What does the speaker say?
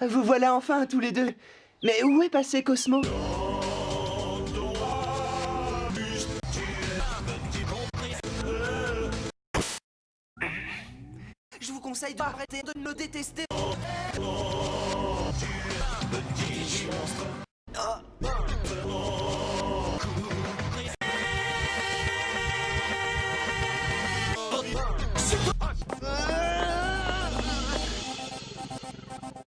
Vous voilà enfin tous les deux. Mais où est passé Cosmo? Je vous conseille d'arrêter de bah. me détester.